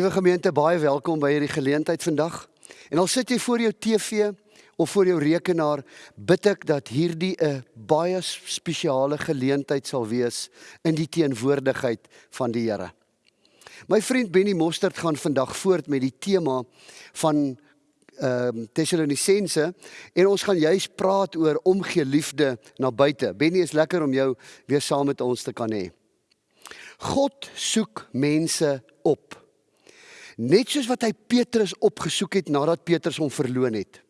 Liewe gemeente, baie welkom by hierdie geleentheid vandag. En al sit jy voor jou TV of voor jou rekenaar, bid ek dat hierdie 'n baie spesiale geleentheid sal wees in die teenwoordigheid van die Here. My vriend Benny Mostert gaan vandag voort met die tema van ehm um, Tessalonisense en ons gaan juis praat oor omgee liefde na buite. Benny is lekker om jou weer saam met ons te kan hê. God soek mense op. Net soos wat hy Petrus opgesoek het nadat Petrus hom verloon het.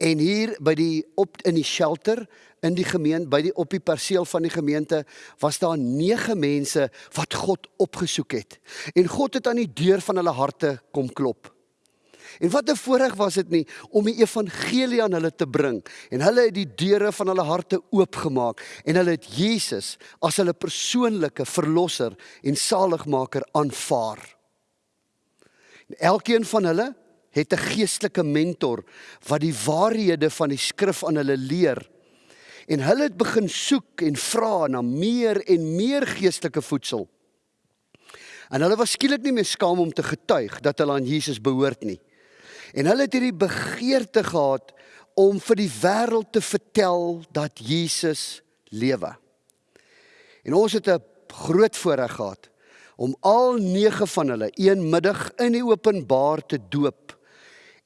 En hier by die op in die shelter in die gemeente by die op die perseel van die gemeente was daar 9 mense wat God opgesoek het. En God het aan die deur van hulle harte kom klop. En wat 'n voorreg was dit nie om die evangelie aan hulle te bring en hulle het die deure van hulle harte oopgemaak en hulle het Jesus as hulle persoonlike verlosser en saligmaker aanvaar. En elkeen van hulle het 'n geestelike mentor wat die waarhede van die skrif aan hulle leer. En hulle het begin soek en vra na meer en meer geestelike voedsel. En hulle was skielik nie meer skaam om te getuig dat hulle aan Jesus behoort nie. En hulle het hierdie begeerte gehad om vir die wêreld te vertel dat Jesus lewe. En ons het 'n groot voorreg gehad om al 9 van hulle een middag in die openbaar te doop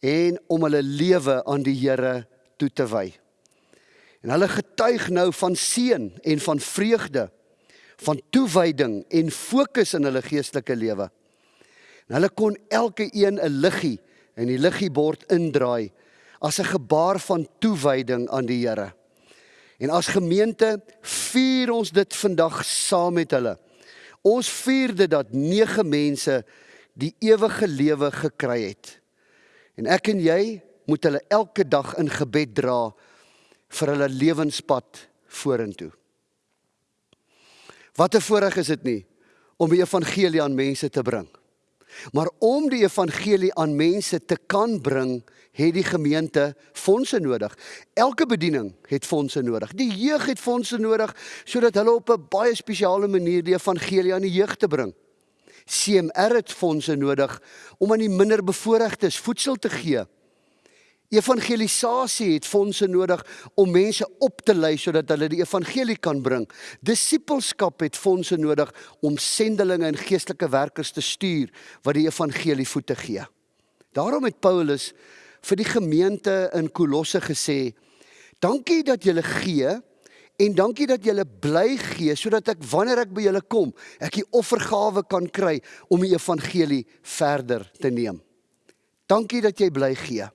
en om hulle lewe aan die Here toe te wy. En hulle getuig nou van seën en van vreugde, van toewyding en fokus in hulle geestelike lewe. En hulle kon elke een 'n liggie en die liggiebord indraai as 'n gebaar van toewyding aan die Here. En as gemeente vier ons dit vandag saam met hulle. Ons vier dit dat nege mense die ewige lewe gekry het. En ek en jy moet hulle elke dag in gebed dra vir hulle lewenspad vorentoe. Wat 'n voorreg is dit nie om die evangelie aan mense te bring. Maar om die evangelie aan mense te kan bring, het die gemeente fondse nodig. Elke bediening het fondse nodig. Die jeug het fondse nodig sodat hulle op 'n baie spesiale manier die evangelie aan die jeug te bring. CMR het fondse nodig om aan die minderbevoorregtes voedsel te gee. Evangelisasie het fondse nodig om mense op te lei sodat hulle die evangelie kan bring. Disippelskap het fondse nodig om sendelinge en geestelike werkers te stuur wat die evangelie voete gee. Daarom het Paulus vir die gemeente in Kolosse gesê: "Dankie dat julle gee en dankie dat julle bly gee sodat ek wanneer ek by julle kom, ek die offergawe kan kry om die evangelie verder te neem." Dankie dat jy bly gee.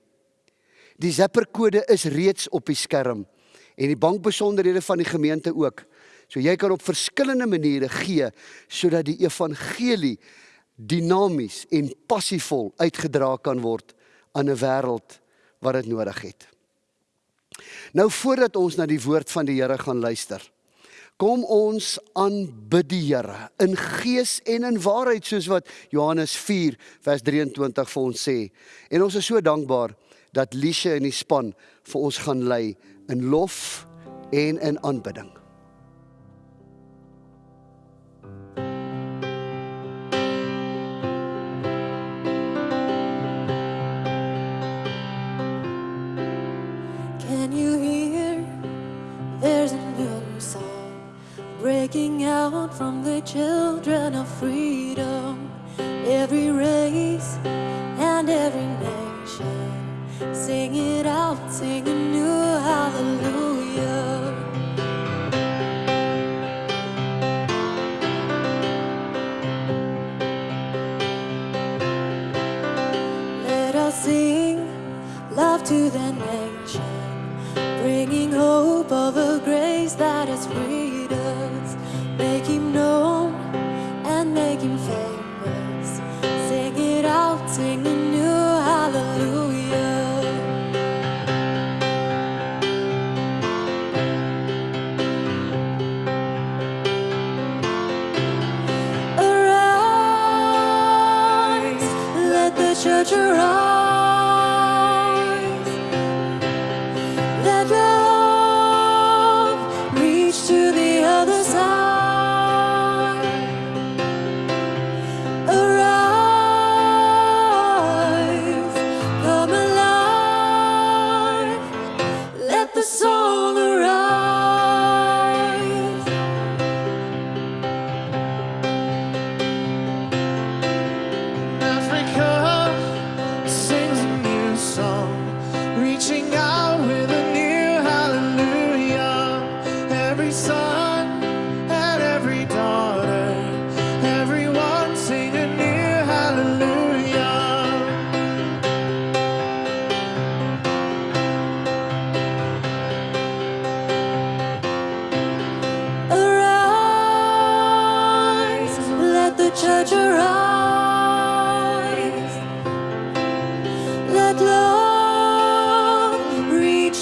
Die Zapper-kode is reeds op die skerm en die bankbesonderhede van die gemeente ook. So jy kan op verskillende maniere gee sodat die evangelie dinamies en passievol uitgedra kan word aan 'n wêreld wat dit nodig het. Nou voordat ons na die woord van die Here gaan luister, kom ons aanbid die Here in gees en in waarheid soos wat Johannes 4 vers 23 vir ons sê. En ons is so dankbaar dat Lisha en die span vir ons gaan lei in lof en in aanbidding. Breaking out from the children of freedom. Every race and every nation. Sing it out, sing a new hallelujah. Let us sing love to the nation, bringing hope of a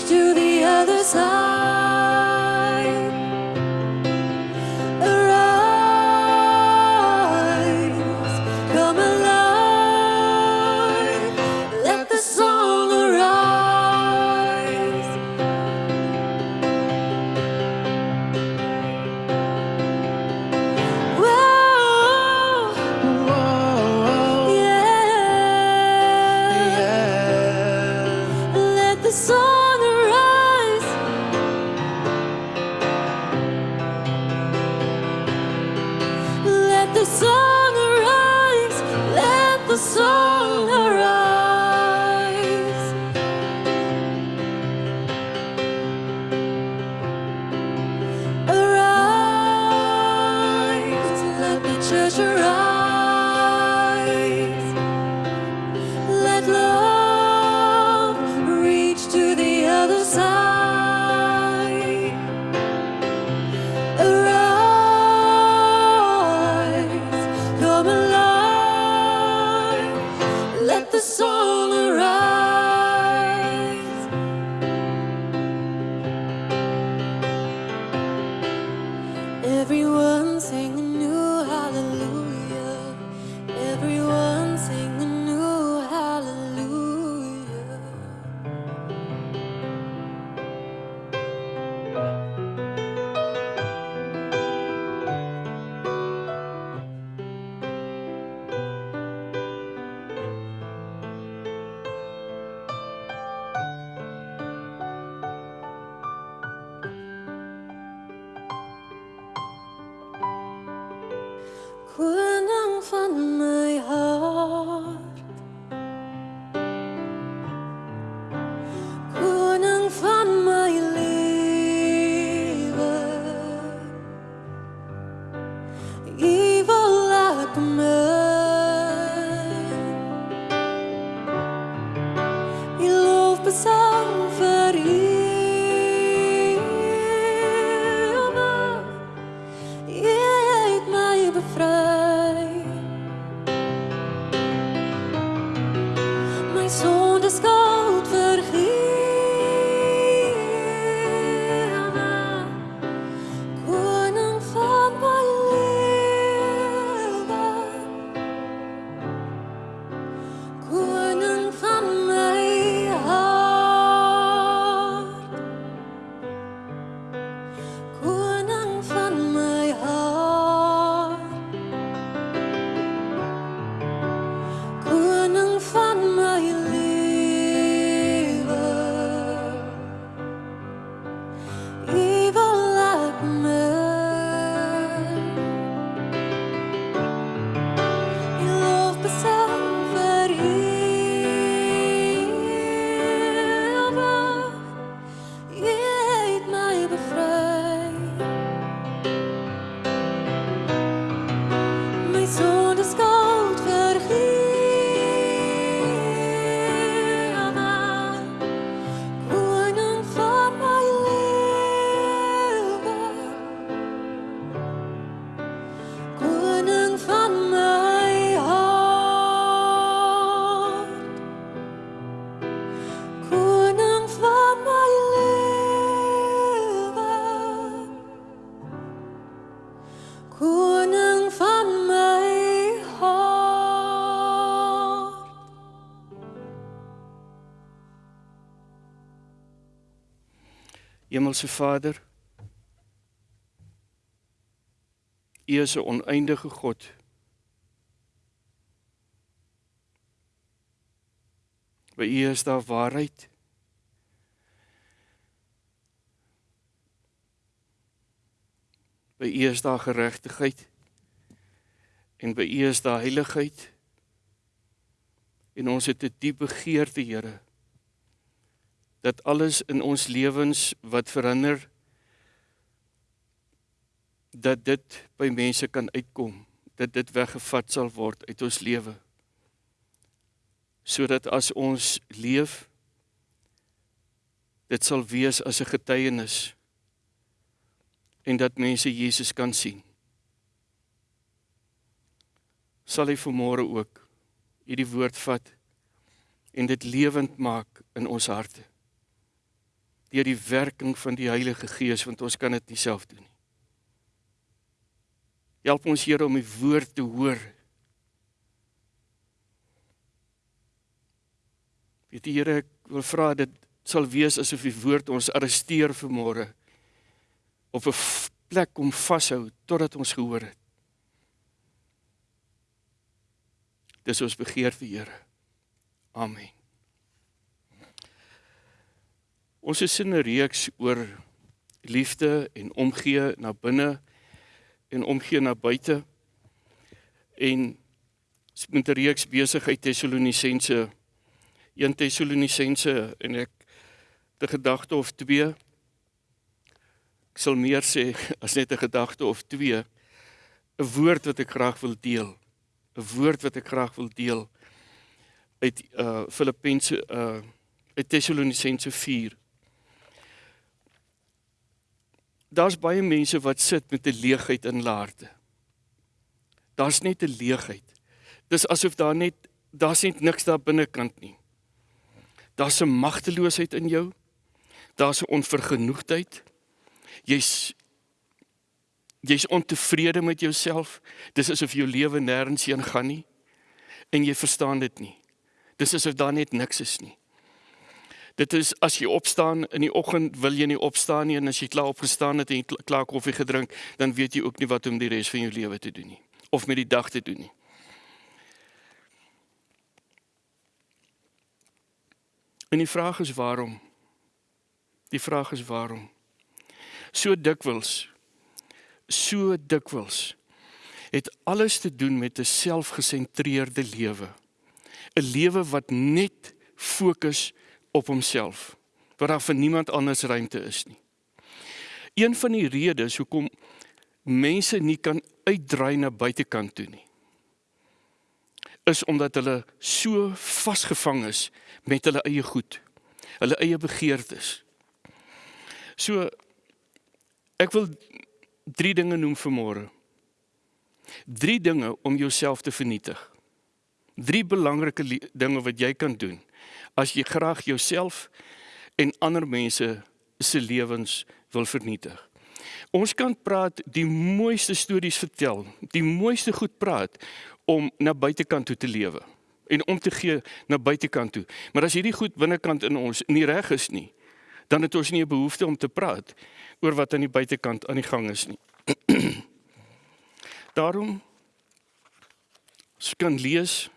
to the other side. Hemelse Vader, U is 'n oneindige God. By U is daar waarheid. By U is daar geregtigheid. En by U is daar heiligheid. En ons het 'n diep begeerte, Here, dat alles in ons lewens wat verander dat dit by mense kan uitkom, dat dit weggevat sal word uit ons lewe. Sodat as ons leef dit sal wees as 'n getuienis en dat mense Jesus kan sien. Sal hy vanmôre ook hierdie woord vat en dit lewend maak in ons harte deur die werking van die Heilige Gees want ons kan dit nie self doen nie. Help ons Here om die woord te hoor. Die Here, ek wil vra dit sal wees asof die woord ons arresteer vanmôre op 'n plek om vashou totdat ons gehoor het. Dis ons begeerte, Here. Amen. Ons is in 'n reeks oor liefde en omgee na binne en omgee na buite. En ons met 'n reeks besigheid Tessalonisense 1 Tessalonisense en ek 'n gedagte of twee. Ek sal meer sê as net 'n gedagte of twee. 'n Woord wat ek graag wil deel. 'n Woord wat ek graag wil deel uit uh Filippense uh uit Tessalonisense 4. Daar's baie mense wat sit met 'n leegheid in hulle harte. Daar's net 'n leegheid. Dis asof daar net daar's net niks daar binnekant nie. Daar's 'n magteloosheid in jou. Daar's 'n onvergenoegdheid. Jy's jy's ontevrede met jouself. Dis asof jou lewe nêrens heen gaan nie en jy verstaan dit nie. Dis asof daar net niks is nie. Dit is as jy opstaan in die oggend wil jy nie opstaan nie en as jy klaar opgestaan het en klaar koffie gedrink, dan weet jy ook nie wat om die res van jou lewe te doen nie of met die dag te doen nie. En die vraag is waarom? Die vraag is waarom? So dikwels so dikwels het alles te doen met 'n selfgesentreerde lewe. 'n Lewe wat net fokus op homself, waar daar vir niemand anders ruimte is nie. Een van die redes hoekom mense nie kan uitdraai na buitekant toe nie, is omdat hulle so vasgevang is met hulle eie goed, hulle eie begeertes. So ek wil drie dinge noem vir môre. Drie dinge om jouself te vernietig. Drie belangrike dinge wat jy kan doen as jy graag jouself en ander mense se lewens wil vernietig. Ons kan praat die mooiste stories vertel, die mooiste goed praat om na buitekant toe te lewe en om te gee na buitekant toe. Maar as hierdie goed binnekant in ons nie reg is nie, dan het ons nie 'n behoefte om te praat oor wat aan die buitekant aan die gang is nie. Daarom skyn lees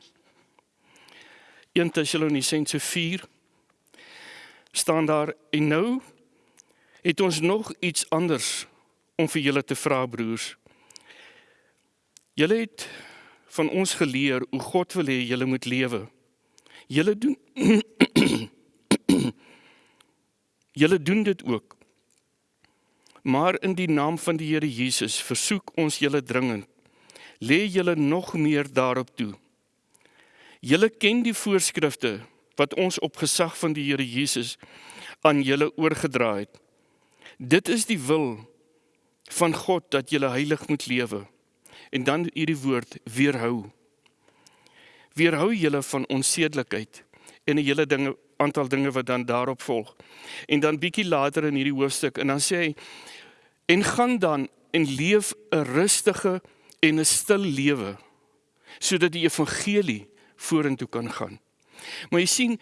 1 Tessalonisense 4 staan daar en nou het ons nog iets anders om vir julle te vra broers. Julle het van ons geleer hoe God wil hê julle moet lewe. Julle doen Julle doen dit ook. Maar in die naam van die Here Jesus versoek ons julle dringend. Lê julle nog meer daarop toe. Julle ken die voorskrifte wat ons op gesag van die Here Jesus aan julle oorgedra het. Dit is die wil van God dat julle heilig moet lewe. En dan hierdie woord weerhou. Weerhou julle van onsedelikheid en 'n hele dinge aantal dinge wat dan daarop volg. En dan bietjie later in hierdie hoofstuk en dan sê hy en gaan dan en leef 'n rustige en 'n stil lewe sodat die evangelie vorentoe kan gaan. Maar jy sien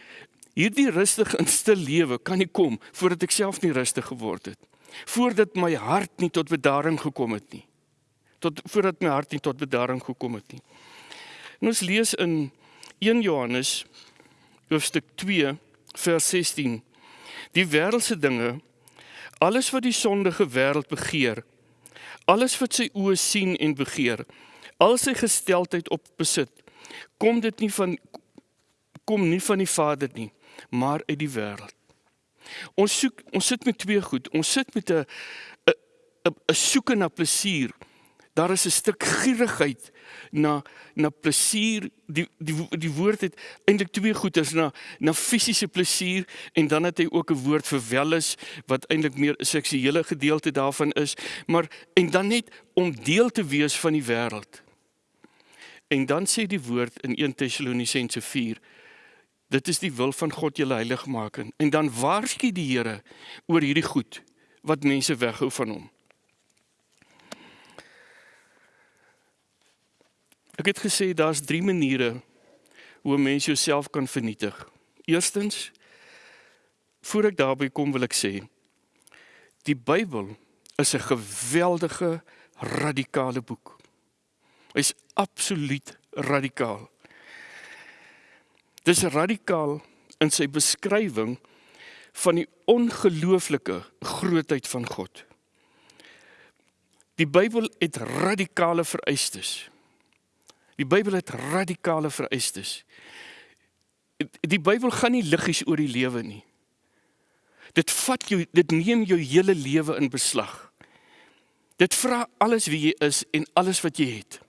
hierdie rustige en stil lewe kan nie kom voordat ek self nie rustig geword het. Voordat my hart nie tot bedaring gekom het nie. Tot voordat my hart nie tot bedaring gekom het nie. En ons lees in 1 Johannes hoofstuk 2 vers 16. Die wêreldse dinge, alles wat die sondige wêreld begeer, alles wat sy oë sien en begeer, al sy gesteldheid op besit, kom dit nie van kom nie van die Vader nie, maar uit die wêreld. Ons soek ons sit met twee goed. Ons sit met 'n 'n 'n soeke na plesier. Daar is 'n stuk gierigheid na na plesier. Die die die woord het eintlik twee goeders na na fisiese plesier en dan het hy ook 'n woord vir welis wat eintlik meer 'n seksuele gedeelte daarvan is, maar en dan net om deel te wees van die wêreld. En dan sê die woord in 1 Tessalonisense 4 Dit is die wil van God julle heilig maak en dan waarsku die Here oor hierdie goed wat mense weghou van hom. Ek het gesê daar's drie maniere hoe 'n mens jouself kan vernietig. Eerstens, voor ek daarby kom wil ek sê, die Bybel is 'n geweldige radikale boek. Hy's absoluut radikaal. Dis radikaal in sy beskrywing van die ongelooflike grootheid van God. Die Bybel het radikale vereistes. Die Bybel het radikale vereistes. Die Bybel gaan nie liggies oor die lewe nie. Dit vat jou, dit neem jou hele lewe in beslag. Dit vra alles wie jy is en alles wat jy het.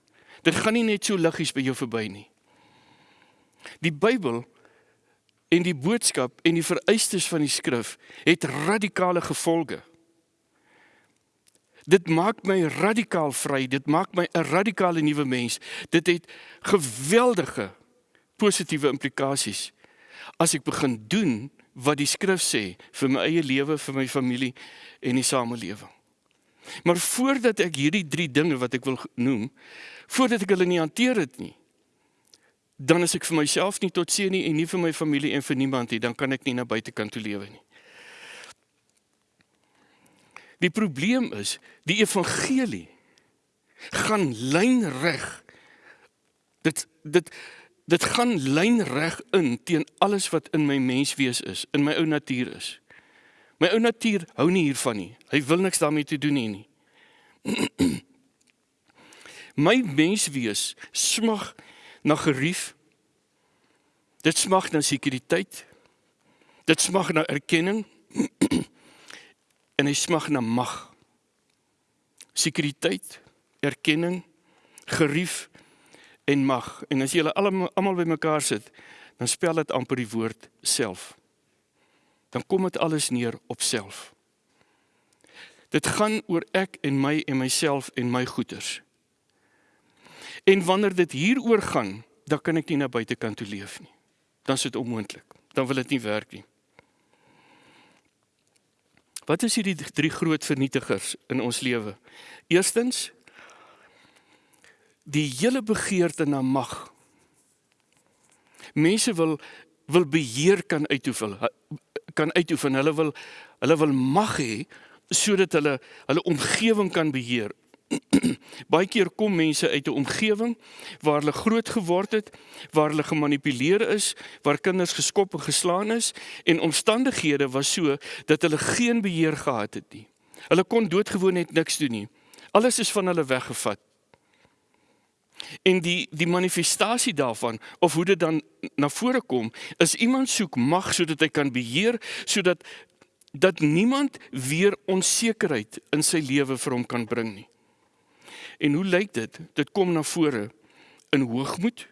Dit gaan nie net so liggies by jou verby nie. Die Bybel en die boodskap en die vereistes van die skrif het radikale gevolge. Dit maak my radikaal vry. Dit maak my 'n radikale nuwe mens. Dit het geweldige positiewe implikasies as ek begin doen wat die skrif sê vir my eie lewe, vir my familie en die samelewing. Maar voordat ek hierdie 3 dinge wat ek wil noem, voordat ek hulle nie hanteer het nie, dan is ek vir myself nie tot seën nie en nie vir my familie en vir niemand nie, dan kan ek nie na buitekant toe lewe nie. Die probleem is, die evangelie gaan lynreg. Dit dit dit gaan lynreg in teen alles wat in my menswees is, in my ou natuur is. My ou natuur hou nie hiervan nie. Hy wil niks daarmee te doen hê nie. my menswees smag na gerief. Dit smag na sekuriteit. Dit smag na erkenning en hy smag na mag. Sekuriteit, erkenning, gerief en mag. En as jy hulle almal bymekaar sit, dan spel dit amper die woord self. Dan kom dit alles neer op self. Dit gaan oor ek en my en myself en my goeders. En wanneer dit hieroor gaan, dan kan ek nie na buitekant toe leef nie. Dan is dit onmoontlik. Dan wil dit nie werk nie. Wat is hierdie drie groot vernietigers in ons lewe? Eerstens die hele begeerte na mag. Mense wil wil beheer kan uitoefen, kan uitoefen. Hulle wil hulle wil mag hê sodat hulle hulle omgewing kan beheer. Baie keer kom mense uit 'n omgewing waar hulle groot geword het, waar hulle gemanipuleer is, waar kinders geskop en geslaan is en omstandighede was so dat hulle geen beheer gehad het nie. Hulle kon doodgewoon net niks doen nie. Alles is van hulle weggevat. En die die manifestasie daarvan of hoe dit dan na vore kom, is iemand soek mag sodat hy kan beheer, sodat dat niemand weer onsekerheid in sy lewe vir hom kan bring nie. En hoe lyk dit? Dit kom na vore in hoogmoed.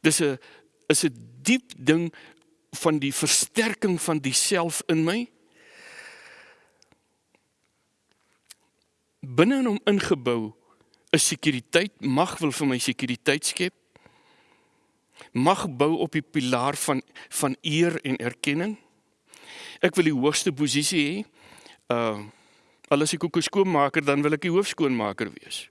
Dis 'n is 'n diep ding van die versterking van die self in my. Binne in hom ingebou is sekuriteit, mag wil vir my sekuriteit skep. Mag bou op die pilaar van van eer en erkenning. Ek wil die hoogste posisie hê. Uh al as ek ook 'n skoonmaker dan wil ek die hoofskoonmaker wees.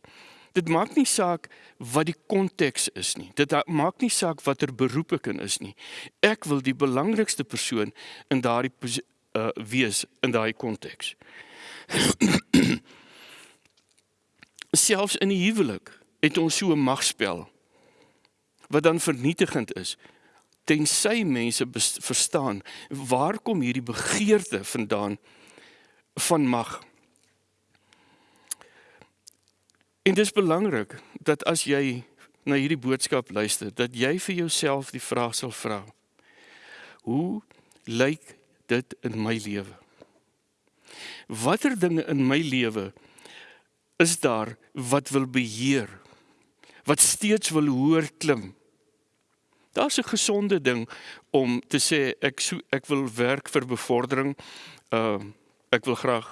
Dit maak nie saak wat die konteks is nie. Dit maak nie saak watter beroep ek in is nie. Ek wil die belangrikste persoon in daardie uh, wees in daai konteks. Selfs in die huwelik het ons so 'n magspel wat dan vernietigend is tensy mense verstaan waar kom hierdie begeerte vandaan van mag En dit is belangrik dat as jy na hierdie boodskap luister, dat jy vir jouself die vraag sal vra: Hoe lyk dit in my lewe? Watter dinge in my lewe is daar wat wil beheer? Wat steeds wil hoër klim? Daar's 'n gesonde ding om te sê ek so, ek wil werk vir bevordering. Uh, ek wil graag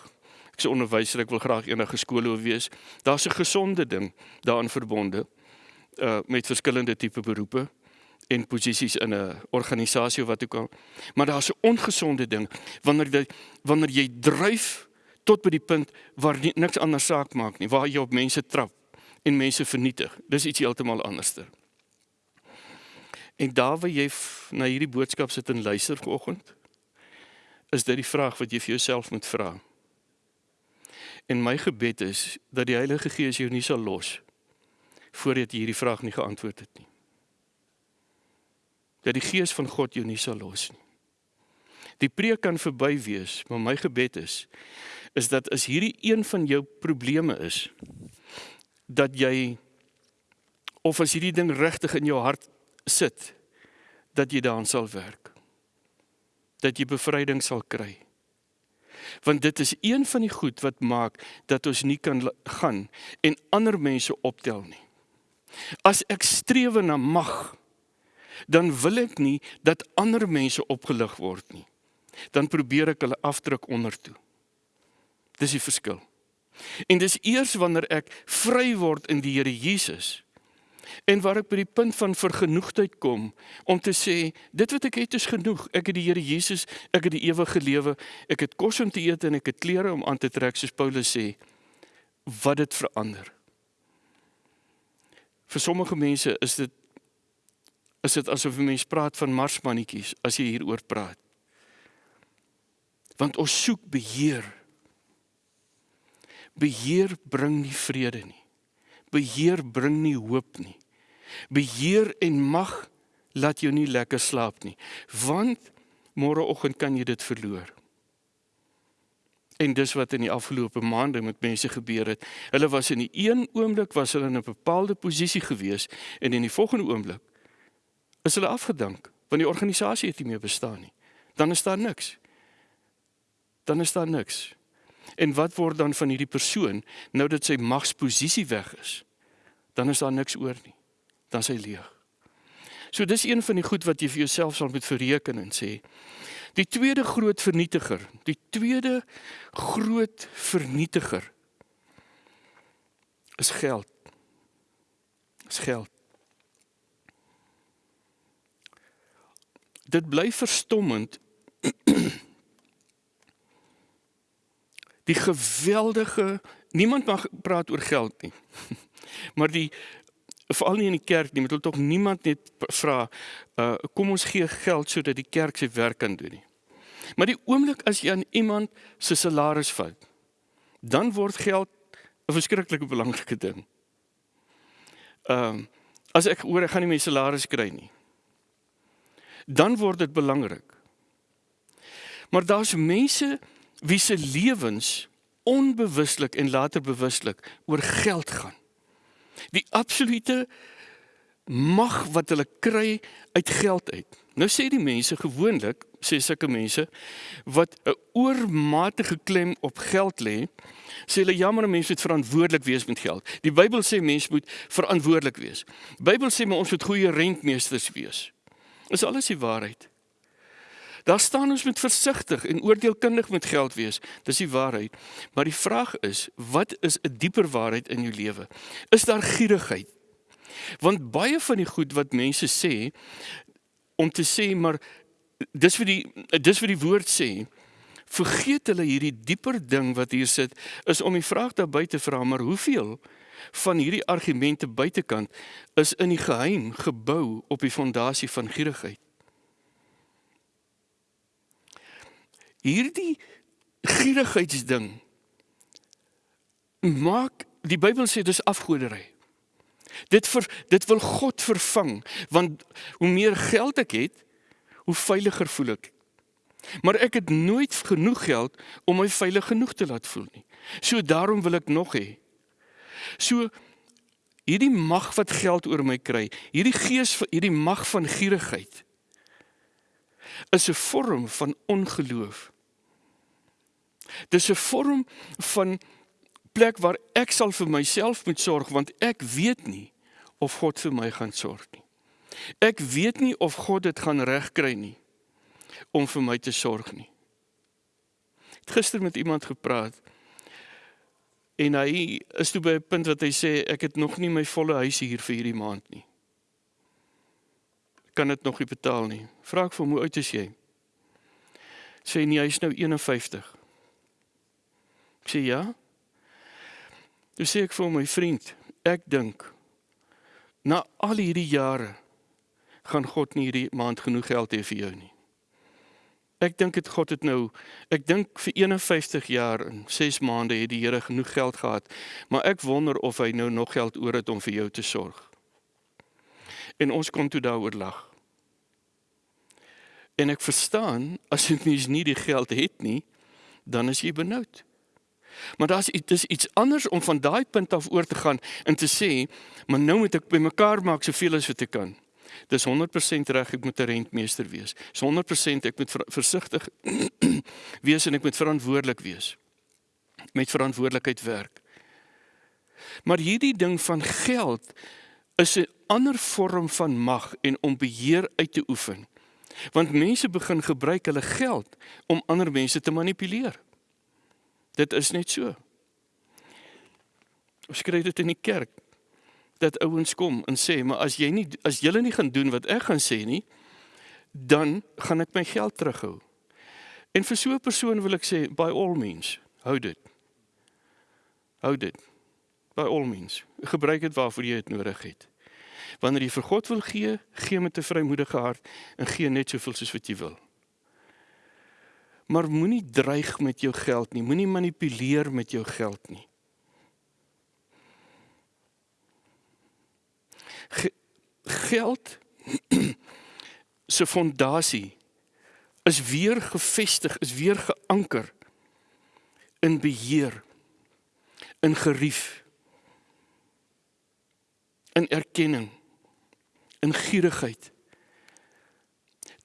ek's 'n onderwyser, ek wil graag enige skool wil wees. Daar's 'n gesonde ding daarin verbonde uh met verskillende tipe beroepe en posisies in 'n organisasie wat ook al. Maar daar's 'n ongesonde ding wanneer jy wanneer jy dryf tot by die punt waar nie, niks anders saak maak nie, waar jy op mense trap en mense vernietig. Dis iets heeltemal anderster. En daar waar jy na hierdie boodskap sit en luister vanoggend, is dit die vraag wat jy vir jouself moet vra. En my gebed is dat die Heilige Gees jou nie sal los voordat jy hierdie vraag nie geantwoord het nie. Dat die Gees van God jou nie sal los nie. Die preek kan verby wees, maar my gebed is is dat as hierdie een van jou probleme is dat jy of as hierdie ding regtig in jou hart sit dat jy daaraan sal werk. Dat jy bevryding sal kry want dit is een van die goed wat maak dat ons nie kan gaan en ander mense optel nie. As ek streef na mag, dan wil ek nie dat ander mense opgelig word nie. Dan probeer ek hulle afdruk onder toe. Dis die verskil. En dis eers wanneer ek vry word in die Here Jesus En waar ek by die punt van vergenoegdheid kom om te sê, dit wat ek het is genoeg. Ek het die Here Jesus, ek het die ewige lewe, ek het kos om te eet en ek het klere om aan te trek soos Paulus sê. Wat dit verander. Vir sommige mense is dit is dit asof 'n mens praat van marsmannetjies as jy hieroor praat. Want ons soek beheer. Beheer bring nie vrede nie. Beheer bring nie hoop nie. Beheer en mag laat jou nie lekker slaap nie, want môreoggend kan jy dit verloor. En dis wat in die afgelope maande met mense gebeur het. Hulle was in die een oomblik was hulle in 'n bepaalde posisie gewees en in die volgende oomblik is hulle afgedank want die organisasie het nie meer bestaan nie. Dan is daar niks. Dan is daar niks. En wat word dan van hierdie persoon nou dat sy magsposisie weg is? Dan is daar niks oor nie. Dan is hy leeg. So dis een van die goed wat jy vir jouself sal moet verreken en sê. Die tweede groot vernietiger, die tweede groot vernietiger is geld. Is geld. Dit bly verstommend die geweldige niemand mag praat oor geld nie. Maar die veral nie in die kerk nie, moet hulle tog niemand net vra uh kom ons gee geld sodat die kerk sy werk kan doen nie. Maar die oomblik as jy aan iemand se salaris vat, dan word geld 'n verskriklike belangrike ding. Ehm uh, as ek hoor ek gaan nie my salaris kry nie, dan word dit belangrik. Maar daar's mense wie se lewens onbewuslik en later bewuslik oor geld gaan. Die absolute mag wat hulle kry uit geld uit. Nou sê die mense gewoonlik, sê sulke mense wat 'n oormatige klem op geld lê, sê hulle jammer mense moet verantwoordelik wees met geld. Die Bybel sê mense moet verantwoordelik wees. Bybel sê ons moet goeie rentmeesters wees. Is alles die waarheid? Daar staan ons moet versigtig en oordeelkundig met geld wees. Dis die waarheid. Maar die vraag is, wat is 'n dieper waarheid in jou lewe? Is daar gierigheid? Want baie van die goed wat mense sê om te sê maar dis vir die dis vir die woord sê, vergeet hulle hierdie dieper ding wat hier sit is om die vraag daar buite vra, maar hoeveel van hierdie argumente buitekant is in die geheim gebou op die fondasie van gierigheid? Hierdie gierigheidsding maak die Bybel sê dis afgodery. Dit vir dit wil God vervang want hoe meer geld ek het, hoe veiliger voel ek. Maar ek het nooit genoeg geld om my veilig genoeg te laat voel nie. So daarom wil ek nog hê. So hierdie mag wat geld oor my kry, hierdie gees hierdie mag van gierigheid is 'n vorm van ongeloof. Dis 'n vorm van plek waar ek sal vir myself moet sorg want ek weet nie of God vir my gaan sorg nie. Ek weet nie of God dit gaan regkry nie om vir my te sorg nie. Ek het gister met iemand gepraat en hy is toe by 'n punt wat hy sê ek het nog nie my volle huis hier vir hierdie maand nie kan dit nog nie betaal nie. Vra ek vir hom hoe oud is jy? Sê nee, hy is nou 51. Ek sê ja. Toe sê ek vir my vriend, ek dink na al hierdie jare gaan God nie hierdie maand genoeg geld hê vir jou nie. Ek dink dit God het nou ek dink vir 51 jaar en 6 maande het die Here genoeg geld gehad, maar ek wonder of hy nou nog geld oor het om vir jou te sorg. En ons kon toe daaroor lag. En ek verstaan as jy mens nie die geld het nie, dan is jy benoud. Maar daar's dis iets anders om van daai punt af oor te gaan en te sê, maar nou moet ek bymekaar maak soveel as wat ek kan. Dis 100% reg ek moet 'n rentmeester wees. Dis 100% ek moet versigtig wees en ek moet verantwoordelik wees. Met verantwoordelikheid werk. Maar hierdie ding van geld is 'n ander vorm van mag en om beheer uit te oefen. Want mense begin gebruik hulle geld om ander mense te manipuleer. Dit is net so. Ons kry dit in die kerk. dat ouens kom en sê, "Maar as jy nie as julle nie gaan doen wat ek gaan sê nie, dan gaan ek my geld terughou." En vir so 'n persoon wil ek sê, "By all means, hou dit. Hou dit. By all means. Gebruik dit waarvoor jy dit nodig het. Wanneer jy vir God wil gee, gee met 'n vrymoedige hart en gee net soveel soos wat jy wil." Maar moenie dreig met jou geld nie, moenie manipuleer met jou geld nie. Ge geld se fondasie is weer gevestig, is weer geanker in beheer, in gerief, in erkenning, in gierigheid.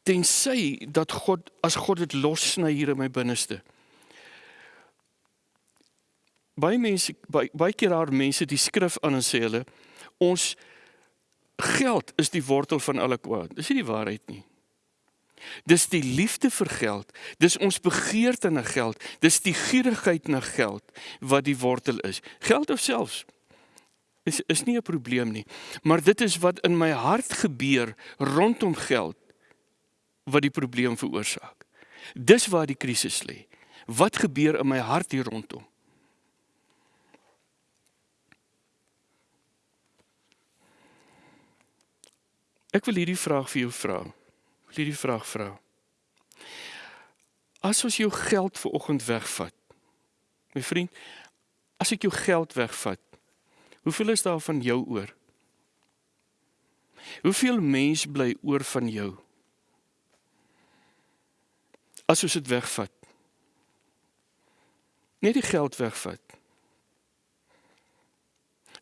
Tensy dat God as God dit lossny hier in my binneste. Baie mense baie, baie keer daar mense die skrif aan en sê hulle ons geld is die wortel van alle kwaad. Dis nie die waarheid nie. Dis die liefde vir geld, dis ons begeerte na geld, dis die gierigheid na geld wat die wortel is. Geld of selfs is is nie 'n probleem nie, maar dit is wat in my hart gebeur rondom geld wat die probleem veroorsaak. Dis waar die krisis lê. Wat gebeur in my hart hier rondom? Ek wil hierdie vraag vir jou vra. Wil hierdie vraag vra. As ons jou geld vir oggend wegvat. My vriend, as ek jou geld wegvat, hoeveel is daar van jou oor? Hoeveel mens bly oor van jou? As ons dit wegvat. Net die geld wegvat.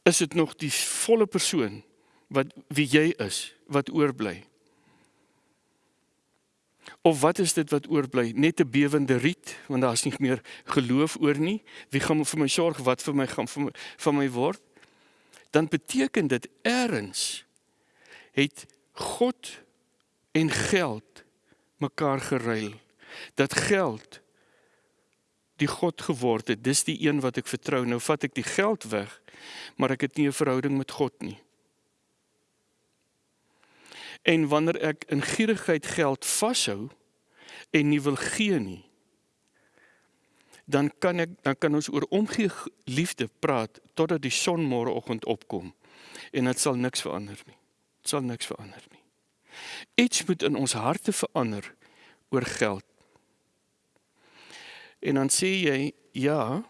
Is dit nog die volle persoon wat wie jy is wat oorbly? Of wat is dit wat oorbly? Net 'n bewende riet want daar's nie meer geloof oor nie. Wie gaan vir my sorg wat vir my gaan vir my, van my word? Dan beteken dit eers het God en geld mekaar geruil. Dat geld die God geword het. Dis die een wat ek vertrou. Nou vat ek die geld weg, maar ek het nie 'n verhouding met God nie. En wanneer ek in gierigheid geld vashou en nie wil gee nie, dan kan ek dan kan ons oor omgee liefde praat totdat die son môreoggend opkom en dit sal niks verander nie. Dit sal niks verander nie. Iets moet in ons harte verander oor geld. En dan sê jy, ja,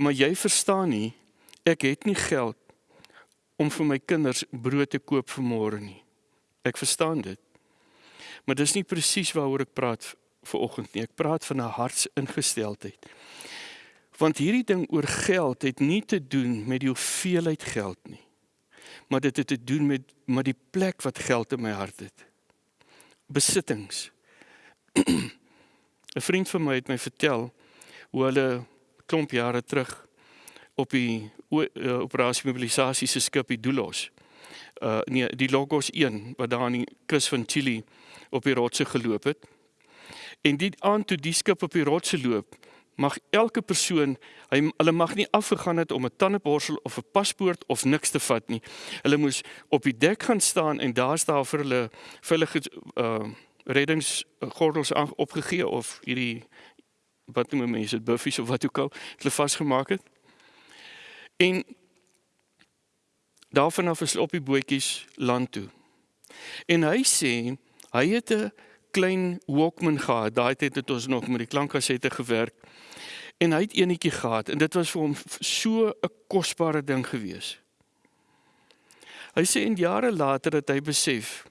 maar jy verstaan nie, ek het nie geld om vir my kinders brood te koop vir môre nie. Ek verstaan dit. Maar dis nie presies waaroor ek praat vir oggend nie. Ek praat van 'n hartsingesteldheid. Want hierdie ding oor geld het nie te doen met die hoeveelheid geld nie. Maar dit het te doen met met die plek wat geld in my hart het. Besittings. 'n Vriend van my het my vertel hoe hulle klomp jare terug op die uh, operasie mobilisasie se skip die Doulos uh nee, die Logos 1 wat daar aan die kus van Chili op die rotse geloop het. En dit aan toe die skip op die rotse loop, mag elke persoon, hy hulle mag nie afgegaan het om 'n tandeborsel of 'n paspoort of niks te vat nie. Hulle moes op die dek gaan staan en daar staan vir hulle vir hulle uh reddingsgordels opgegee of hierdie wat noem mense dit buffies of wat ook al hulle vasgemaak het. En daarvan af is op die bootjies land toe. En hy sê hy het 'n klein Walkman gehad. Daai tyd het ons nog met die klankkassette gewerk. En hy het eenetjie gehad en dit was vir hom so 'n kosbare ding gewees. Hy sê in jare later het hy besef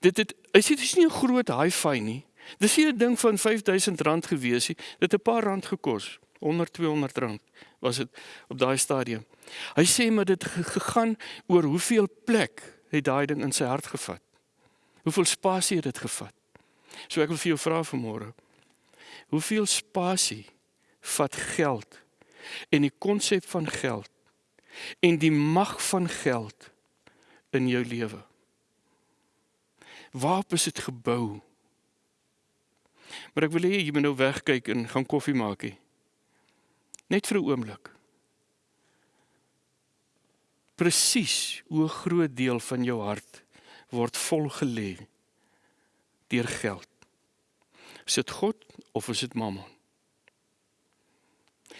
dit het hy sê dit is nie 'n groot hi-fi nie. Dis nie 'n ding van R5000 gewees nie. Dit het 'n paar rand gekos. 100 200 rand was dit op daai stadium. Hy sê maar dit gegaan oor hoeveel plek het daai ding in sy hart gevat. Hoeveel spasie het dit gevat? So ek wil vir jou vra vanmôre. Hoeveel spasie vat geld en die konsep van geld en die mag van geld in jou lewe? Waarop is dit gebou? Maar ek wil hê jy moet nou wegkyk en gaan koffie maak hê. Net vir 'n oomblik. presies hoe groot deel van jou hart word volgelê deur geld. Is dit God of is dit Mammon?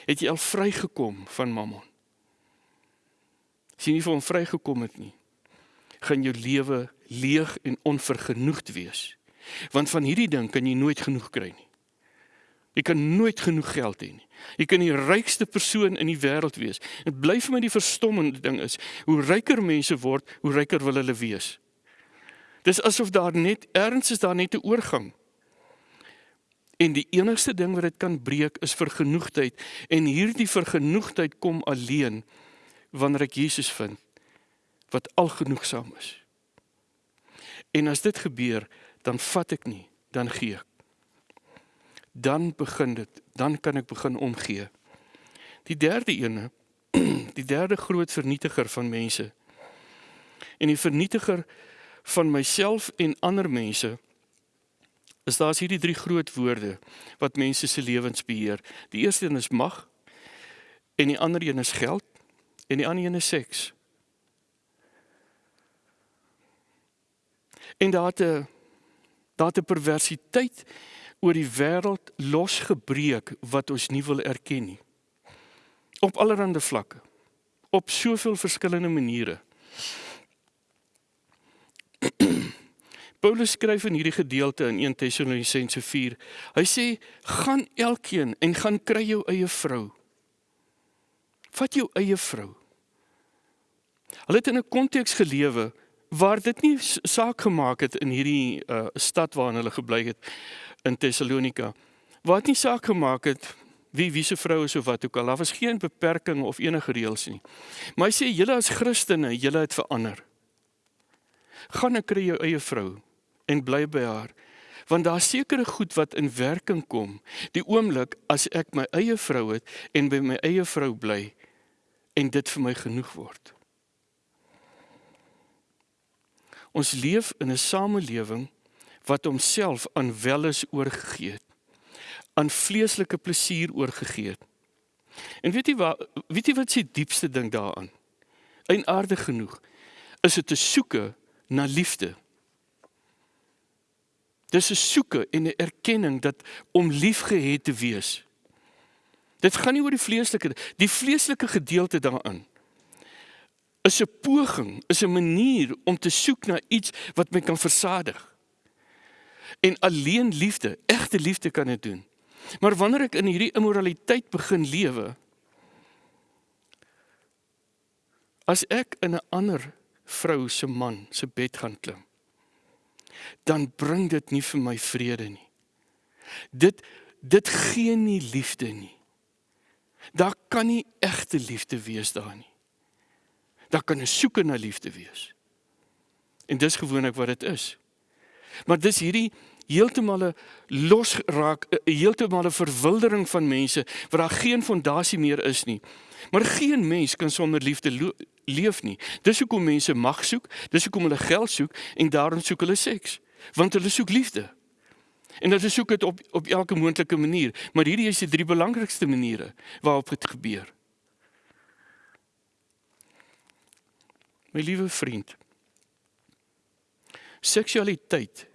Het jy al vrygekom van Mammon? As jy nie van vrygekom het nie, gaan jou lewe leeg en onvergenoegd wees. Want van hierdie ding kan jy nooit genoeg kry nie. Jy kan nooit genoeg geld hê nie. Jy kan die rykste persoon in die wêreld wees. Dit bly vir my die verstommende ding is, hoe ryker mense word, hoe ryker wil hulle wees. Dis asof daar net erns is daar net 'n oorgang. En die enigste ding wat dit kan breek is vergenoegdheid en hierdie vergenoegdheid kom alleen wanneer ek Jesus vind wat algenoegsaam is. En as dit gebeur, dan vat ek nie, dan gee ek. Dan begin dit, dan kan ek begin omgee. Die derde ene, die derde groot vernietiger van mense. En die vernietiger van myself en ander mense is daar's hierdie drie groot woorde wat mense se lewens beheer. Die eerste een is mag en die ander een is geld en die ander een is seks. En daar het 'n daar het 'n perversiteit oor die wêreld losgebreek wat ons nie wil erken nie. Op allerlei vlakke. Op soveel verskillende maniere. Paulus skryf in hierdie gedeelte in 1 Tessalonisense 4. Hy sê: "Gaan elkeen en gaan kry jou eie vrou. Vat jou eie vrou." Hulle het in 'n konteks gelewe waar dit nie saak gemaak het in hierdie uh, stad waarin hulle gebly het in Tessalonika. Waar dit nie saak gemaak het wie wie se vrou is of wat ook al. Daar was geen beperking of enige reëls nie. Maar hy sê julle as Christene, julle het verander. Gaan ek kry jou eie vrou en bly by haar. Want daar sekerre goed wat in werking kom. Die oomblik as ek my eie vrou het en by my eie vrou bly en dit vir my genoeg word. Ons leef in 'n samelewing wat homself aan welis oorgegee het. Aan vleeslike plesier oorgegee het. En weet jy wat weet jy wat se diepste ding daaraan? Eienaardig genoeg is dit 'n soeke na liefde. Dis 'n soeke en 'n erkenning dat om liefgehet te wees. Dit gaan nie oor die vleeslike die vleeslike gedeelte daarin. Is 'n poging, is 'n manier om te soek na iets wat my kan versadig. En alleen liefde, egte liefde kan dit doen. Maar wanneer ek in hierdie immoraliteit begin lewe, as ek in 'n ander vrou se man se bed gaan klim, dan bring dit nie vir my vrede nie. Dit dit gee nie liefde nie. Daar kan nie egte liefde wees daar nie. Daar kan 'n soeke na liefde wees. En dis gewoonlik wat dit is. Maar dis hierdie heeltemal 'n losraak, heeltemal 'n verwildering van mense waar daar geen fondasie meer is nie. Maar geen mens kan sonder liefde leef nie. Dis hoekom mense mag soek, dis hoekom hulle geld soek en daarom soek hulle seks, want hulle soek liefde. En hulle soek dit op op elke moontlike manier, maar hierdie is die drie belangrikste maniere waarop dit gebeur. My liewe vriend, seksualiteit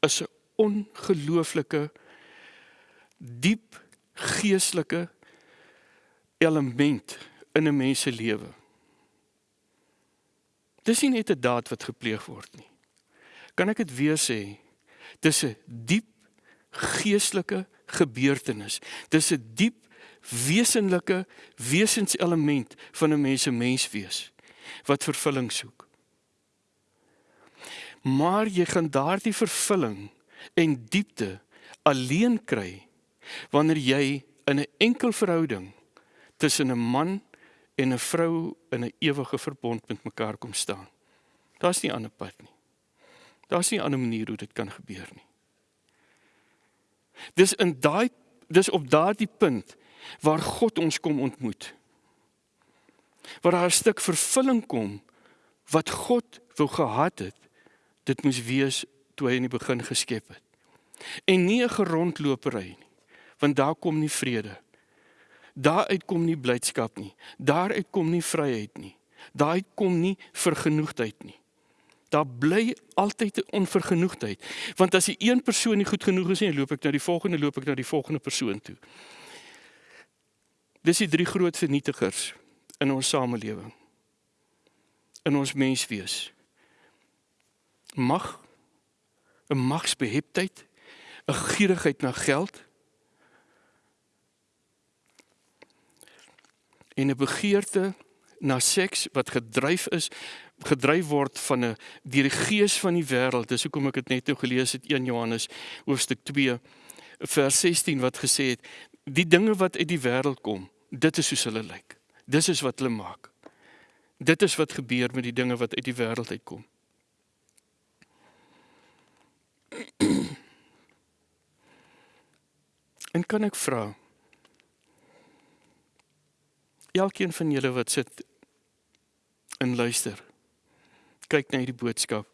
is 'n ongelooflike diep geestelike element in 'n mens se lewe. Dis nie net 'n daad wat gepleeg word nie. Kan ek dit weer sê? Dis 'n diep geestelike gebeurtenis. Dis 'n diep wesenlike wesenselement van 'n mens se menswees wat vervulling soek. Maar jy gaan daardie vervulling en diepte alleen kry wanneer jy in 'n enkel verhouding tussen 'n man en 'n vrou in 'n ewige verbond met mekaar kom staan. Daar's nie 'n ander pad nie. Daar's nie 'n ander manier hoe dit kan gebeur nie. Dis in daai dis op daardie punt waar God ons kom ontmoet. Waar daar 'n stuk vervulling kom wat God wou gehad het. Dit moes wees toe hy in die begin geskep het. En nie 'n gerondlopery nie, want daar kom nie vrede Daaruit kom nie blydskap nie. Daaruit kom nie vryheid nie. Daai kom nie vergenoegdheid nie. Daar bly altyd 'n onvergenoegdheid. Want as die een persoon nie goed genoeg is nie, loop ek na die volgende, loop ek na die volgende persoon toe. Dis die drie groot vernietigers in ons samelewing. In ons menswees. Mag 'n magsbeheptheid, 'n gierigheid na geld en 'n begeerte na seks wat gedryf is gedryf word van 'n deur die gees van die wêreld. Dis hoekom ek dit net nou gelees het 1 Johannes hoofstuk 2 vers 16 wat gesê het die dinge wat uit die wêreld kom, dit is hoe hulle lyk. Dis is wat hulle maak. Dit is wat gebeur met die dinge wat uit die wêreld uitkom. En kan ek vra Elkeen van julle wat sit en luister. Kyk na hierdie boodskap.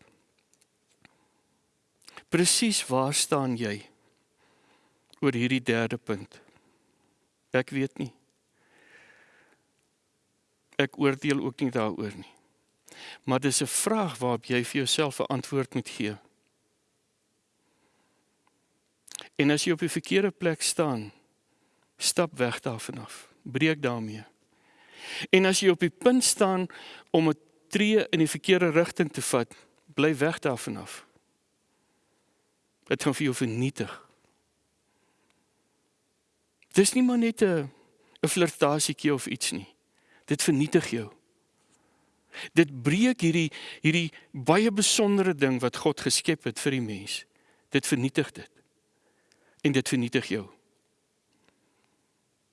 Presies waar staan jy oor hierdie derde punt? Ek weet nie. Ek oordeel ook nie daaroor nie. Maar dis 'n vraag waarop jy vir jouself 'n antwoord moet gee. En as jy op die verkeerde plek staan, stap weg daarvan af. Breek daarmee. En as jy op die punt staan om 'n tree in die verkeerde rigting te vat, bly weg daarvan af. Dit gaan vir jou vernietig. Dis nie maar net 'n 'n flirtasietjie of iets nie. Dit vernietig jou. Dit breek hierdie hierdie baie besondere ding wat God geskep het vir die mens. Dit vernietig dit. En dit vernietig jou.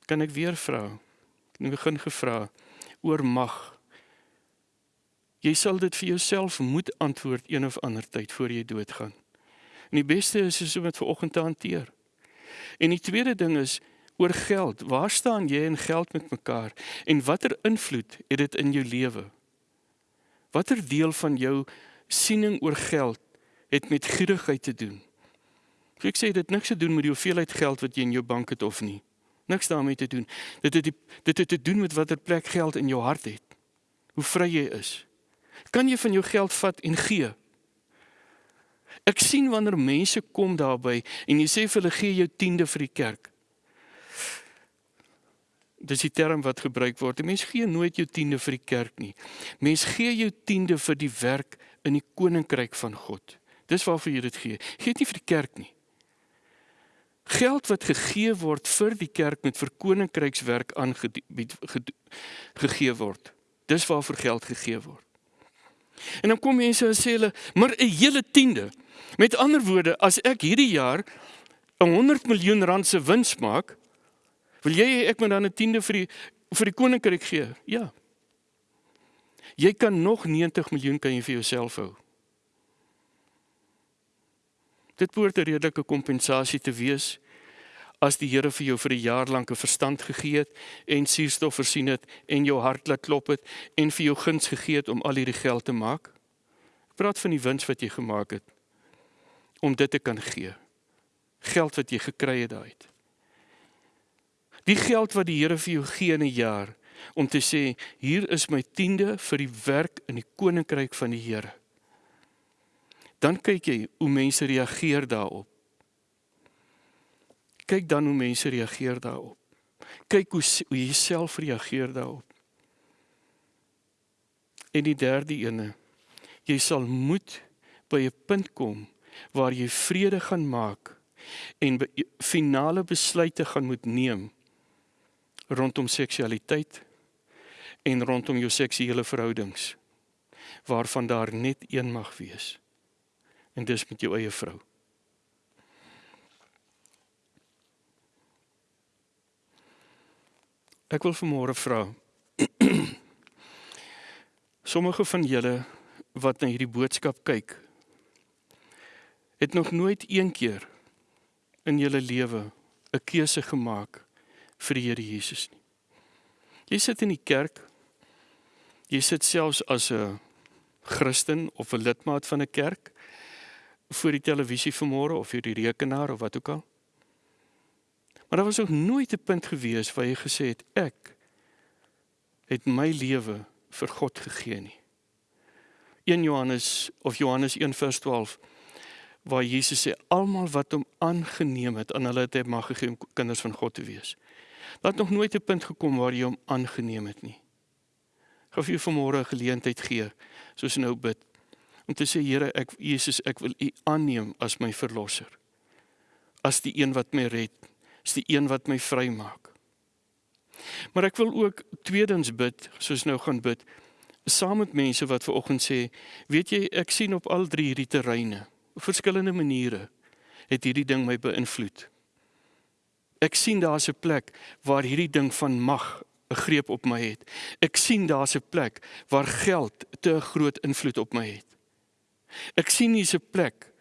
Kan ek weer vra? in die begin gevra oor mag. Jy sal dit vir jouself moet antwoord een of ander tyd voor jy doodgaan. En die beste is is om dit vanoggend te hanteer. En die tweede ding is oor geld. Waar staan jy en geld met mekaar en watter invloed het dit in jou lewe? Watter deel van jou siening oor geld het met gierigheid te doen? Ek sê dit niks te doen met die hoeveelheid geld wat jy in jou bank het of nie niks daarmee te doen. Dit het die, dit het te doen met watter plek geld in jou hart het. Hoe vry jy is. Kan jy van jou geld vat en gee? Ek sien wanneer mense kom daarby en jy sê vir hulle gee jou tiende vir die kerk. Dis die term wat gebruik word. Mense gee nooit jou tiende vir die kerk nie. Mense gee jou tiende vir die werk in die koninkryk van God. Dis waarvoor jy dit gee. Gee dit nie vir die kerk nie. Geld wat gegee word vir die kerk met vir koninkrykswerk aangebied gegee word. Dis waarvoor geld gegee word. En dan kom mense en sê hulle, maar 'n hele tiende. Met ander woorde, as ek hierdie jaar 'n 100 miljoen rand se wins maak, wil jy ek moet dan 'n tiende vir die vir die koninkryk gee? Ja. Jy kan nog 90 miljoen kan jy vir jouself hou. Dit behoort 'n redelike kompensasie te wees as die Here vir jou vir 'n jaar lank 'n verstand gegee het en suurstof voorsien het en jou hart laat klop het en vir jou guns gegee het om al hierdie geld te maak. Ek praat van die wins wat jy gemaak het om dit te kan gee. Geld wat jy gekry het daai. Die geld wat die Here vir jou gee in 'n jaar om te sê hier is my tiende vir die werk in die koninkryk van die Here dan kyk jy hoe mense reageer daarop. Kyk dan hoe mense reageer daarop. Kyk hoe hoe jy self reageer daarop. En die derde ene, jy sal moet by 'n punt kom waar jy vrede gaan maak en be finale besluite gaan moet neem rondom seksualiteit en rondom jou seksuele verhoudings waarvan daar net een mag wees en dis met jou eie vrou. Ek wil vanmôre vra Sommige van julle wat na hierdie boodskap kyk het nog nooit een keer in julle lewe 'n keuse gemaak vir die Here Jesus nie. Jy sit in die kerk. Jy sit selfs as 'n Christen of 'n lidmaat van 'n kerk voor die televisie vanmôre of vir die rekenaar of wat ook al. Maar daar was ook nooit 'n punt gewees waar jy gesê het ek het my lewe vir God gegee nie. 1 Johannes of Johannes 1:12 waar Jesus sê almal wat hom aangeneem het aan hulle het hy mag gegee om kinders van God te wees. Laat nog nooit 'n punt gekom waar jy hom aangeneem het nie. Gaan vir jou vanmôre 'n geleentheid gee soos nou bid om te sê Here ek Jesus ek wil U aanneem as my verlosser. As die een wat my red, as die een wat my vrymaak. Maar ek wil ook tweedens bid, soos nou gaan bid, saam met mense wat ver oggend sê, weet jy, ek sien op al drie hierdie terreine, op verskillende maniere het hierdie ding my beïnvloed. Ek sien daar's 'n plek waar hierdie ding van mag 'n greep op my het. Ek sien daar's 'n plek waar geld te groot invloed op my het. Ek sien hier's 'n plek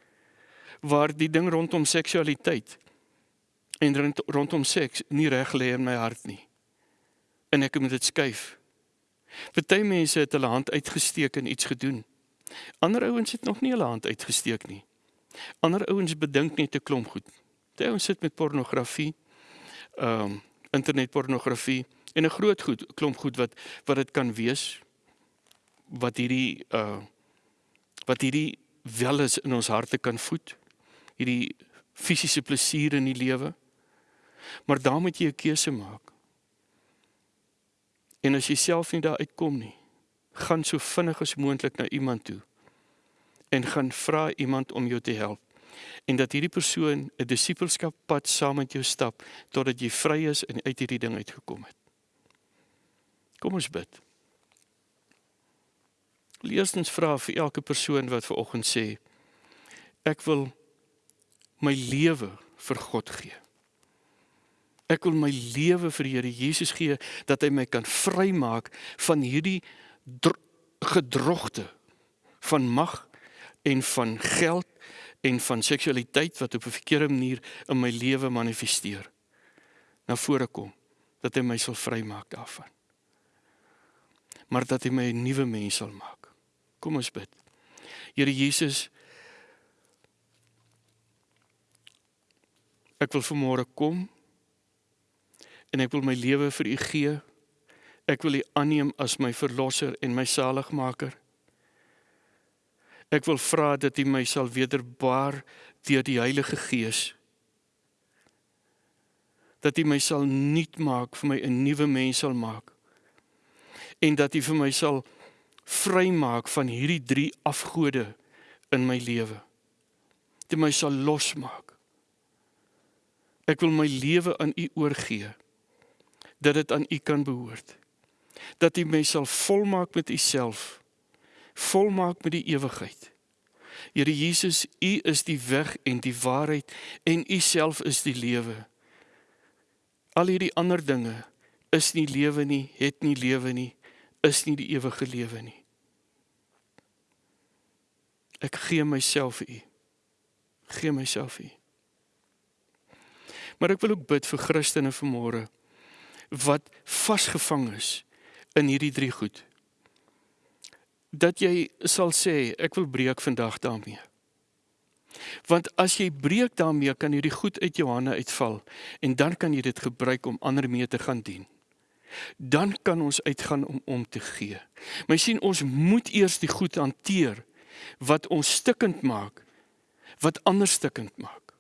waar die ding rondom seksualiteit en rondom seks nie reg lê in my hart nie. En ek moet dit skuif. Party mense het hulle hand uitgesteek en iets gedoen. Ander ouens het nog nie hulle hand uitgesteek nie. Ander ouens bedink net 'n klomp goed. Party ouens sit met pornografie, ehm um, internetpornografie en 'n groot goed, klomp goed wat wat dit kan wees wat hierdie uh wat hierdie wel is in ons harte kan voed. Hierdie fisiese plesier in die lewe. Maar dan moet jy 'n keuse maak. En as jy self nie daar uitkom nie, gaan so vinnig as moontlik na iemand toe en gaan vra iemand om jou te help en dat hierdie persoon 'n disippelskap pad saam met jou stap totdat jy vry is en uit hierdie ding uitgekom het. Kom ons bid. Eerstens vra vir elke persoon wat ver oggend sê ek wil my lewe vir God gee. Ek wil my lewe vir die Here Jesus gee dat hy my kan vrymaak van hierdie gedrogte van mag en van geld en van seksualiteit wat op 'n verkeerde manier in my lewe manifesteer. Na vore kom dat hy my sal vrymaak daarvan. Maar dat hy my 'n nuwe mens sal maak. Kom ons bid. Here Jesus Ek wil vanmôre kom en ek wil my lewe vir U gee. Ek wil U aanneem as my verlosser en my saligmaker. Ek wil vra dat U my sal wederbaar deur die Heilige Gees. Dat U my sal nuut maak, vir my 'n nuwe mens sal maak. En dat U vir my sal vrymaak van hierdie drie afgode in my lewe. Dat U my sal losmaak. Ek wil my lewe aan U oorgee dat dit aan U kan behoort. Dat U my sal volmaak met U self. Volmaak met die ewigheid. Here Jesus, U is die weg en die waarheid en U self is die lewe. Al hierdie ander dinge is nie lewe nie, het nie lewe nie, is nie die ewige lewe nie. Ek gee myself vir U. Gee myself vir U. Maar ek wil ook bid vir Christene vanmôre wat vasgevang is in hierdie drie goed. Dat jy sal sê ek wil breek vandag daarmee. Want as jy breek daarmee kan hierdie goed uit jou hande uitval en dan kan jy dit gebruik om ander mee te gaan dien. Dan kan ons uitgaan om om te gee. Maar jy sien ons moet eers die goed hanteer wat ons stikkend maak, wat ander stikkend maak.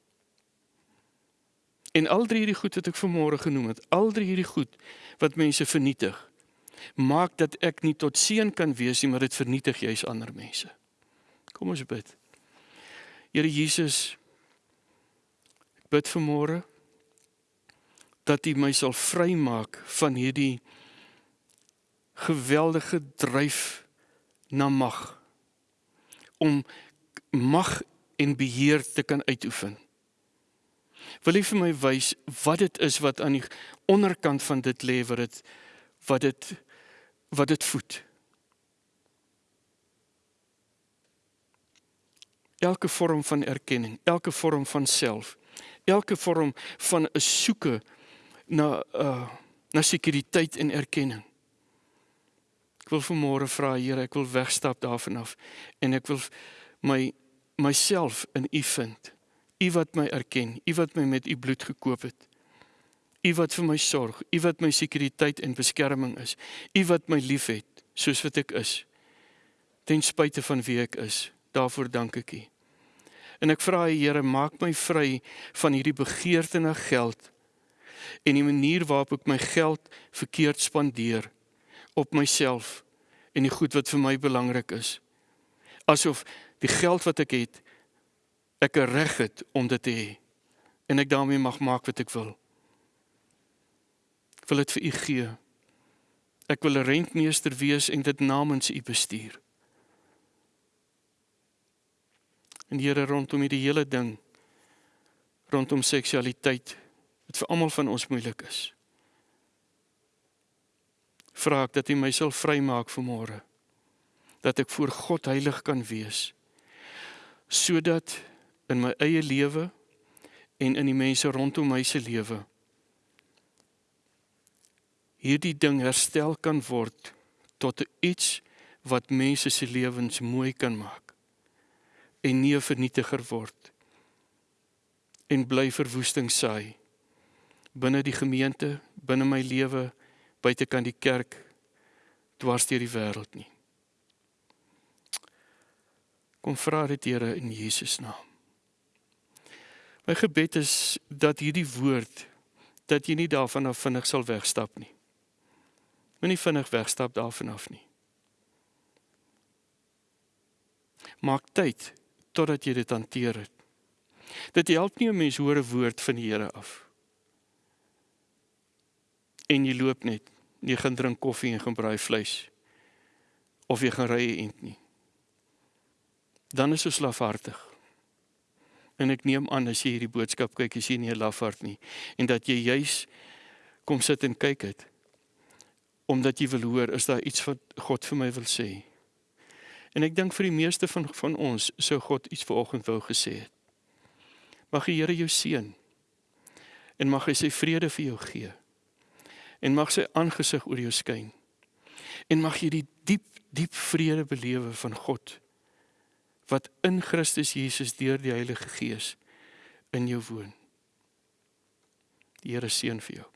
En al drie hierdie goed wat ek vanmôre genoem het, al drie hierdie goed wat mense vernietig, maak dat ek nie tot seën kan wees nie, maar dit vernietig juis ander mense. Kom ons bid. Here Jesus, ek bid vanmôre dat U my sal vrymaak van hierdie geweldige dryf na mag om mag en beheer te kan uitoefen. Wil jy vir my wys wat dit is wat aan die onderkant van dit lê wat dit wat dit wat dit voed? Elke vorm van erkenning, elke vorm van self, elke vorm van 'n soeke na uh na sekuriteit en erkenning. Ek wil vanmôre vra Here, ek wil wegstap daarvan af en ek wil my myself in U vind. U wat my erken, U wat my met U bloed gekoop het. U wat vir my sorg, U wat my sekuriteit en beskerming is. U wat my liefhet soos wat ek is. Ten spyte van wie ek is. Daarvoor dank ek U. En ek vra U Here, maak my vry van hierdie begeerte na geld en die manier waarop ek my geld verkeerd spandeer op myself en die goed wat vir my belangrik is. Asof die geld wat ek het ek 'n reg het om dit te hê en ek daarmee mag maak wat ek wil. Ek wil dit vir u gee. Ek wil 'n rentmeester wees en dit namens u bestuur. En Here rondom hierdie hele ding rondom seksualiteit wat vir almal van ons moeilik is. Vra ek dat U my sal vrymaak vanmôre. Dat ek voor God heilig kan wees. Sodat in my eie lewe en in die mense rondom my se lewe hierdie ding herstel kan word tot iets wat mense se lewens mooi kan maak en nie 'n vernietiger word en bly verwoesting saai binne die gemeente, binne my lewe, buite kan die kerk dwars deur die wêreld nie. Kom vra dit Here in Jesus naam. My gebed is dat hierdie woord dat jy nie daarvan af vinnig sal wegstap nie. Moenie vinnig wegstap daarvan af nie. Maak tyd totdat jy dit hanteer het. Dit help nie 'n mens hoor 'n woord van die Here af. En jy loop net, jy gaan drink koffie en gaan braai vleis of jy gaan ry ent nie. Dan is jy slafhartig. En ek neem aan as jy hierdie boodskap kyk, is jy nie 'n lafhart nie en dat jy juis kom sit en kyk het omdat jy wil hoor is daar iets wat God vir my wil sê. En ek dink vir die meeste van van ons sou God iets vanoggend wou gesê het. Mag die Here jou seën. En mag hy sy vrede vir jou gee. En mag sy aangesig oor jou skyn. En mag jy die diep diep vrede belewe van God wat in Christus Jesus deur die Heilige Gees in jou woon. Die Here seën vir jou.